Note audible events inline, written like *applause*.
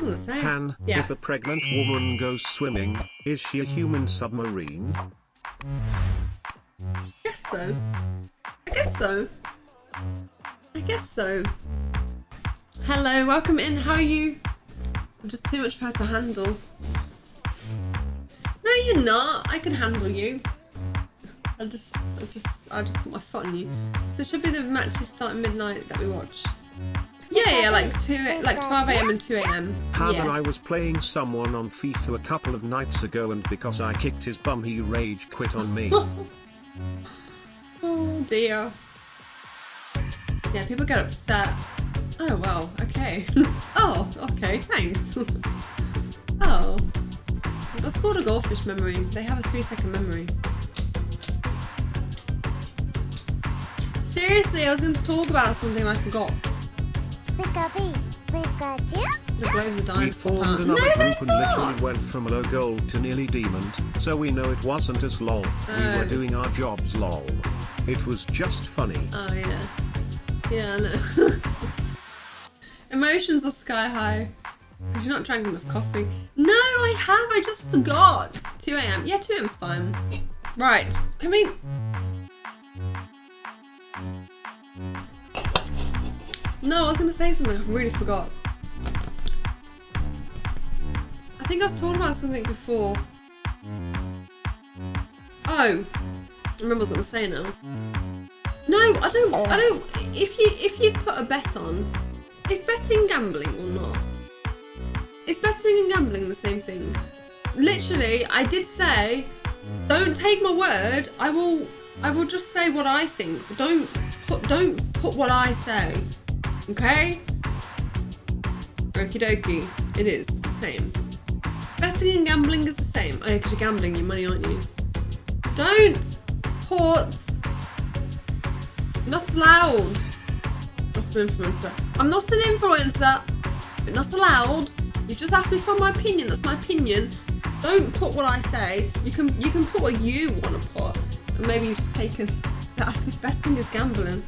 gonna say. Han, Yeah. if a pregnant woman goes swimming, is she a human submarine? I guess so. I guess so. I guess so. Hello, welcome in. How are you? I'm just too much for her to handle. No, you're not. I can handle you. I'll just, I'll just, I'll just put my foot on you. So it should be the matches start at midnight that we watch. Yeah, yeah, like two, like 12 a.m. and 2 a.m. Han Yeah. and I was playing someone on FIFA a couple of nights ago and because I kicked his bum he rage quit on me. *laughs* Oh dear. Yeah, people get upset. Oh well, okay. *laughs* oh, okay, thanks. *laughs* oh. That's called a goldfish memory. They have a three second memory. Seriously, I was going to talk about something I forgot. Pikachu, Pikachu. The globes are ah! dying. we to pop formed another no, group and literally went from low gold to nearly demon, so we know it wasn't as lol. We Oh. were doing our jobs lol. It was just funny. Oh yeah. Yeah, I know. *laughs* Emotions are sky high. Because you're not drinking enough coffee. No, I have, I just forgot. 2 a.m. Yeah, 2 a.m.'s fine. Right. I mean. No, I was gonna say something, I really forgot. I think I was talking about something before. Oh, I remember what I was gonna say now. No, I don't. I don't. If you if you put a bet on, is betting gambling or not? Is betting and gambling the same thing? Literally, I did say, don't take my word. I will. I will just say what I think. Don't put. Don't put what I say. Okay. Okie dokie. It is. It's the same. Betting and gambling is the same. Oh, because you're gambling your money, aren't you? Don't put not allowed. Not an influencer. I'm not an influencer, but not allowed. You've just asked me for my opinion. That's my opinion. Don't put what I say. You can you can put what you want to put. And maybe you've just taken *laughs* ask if betting is gambling.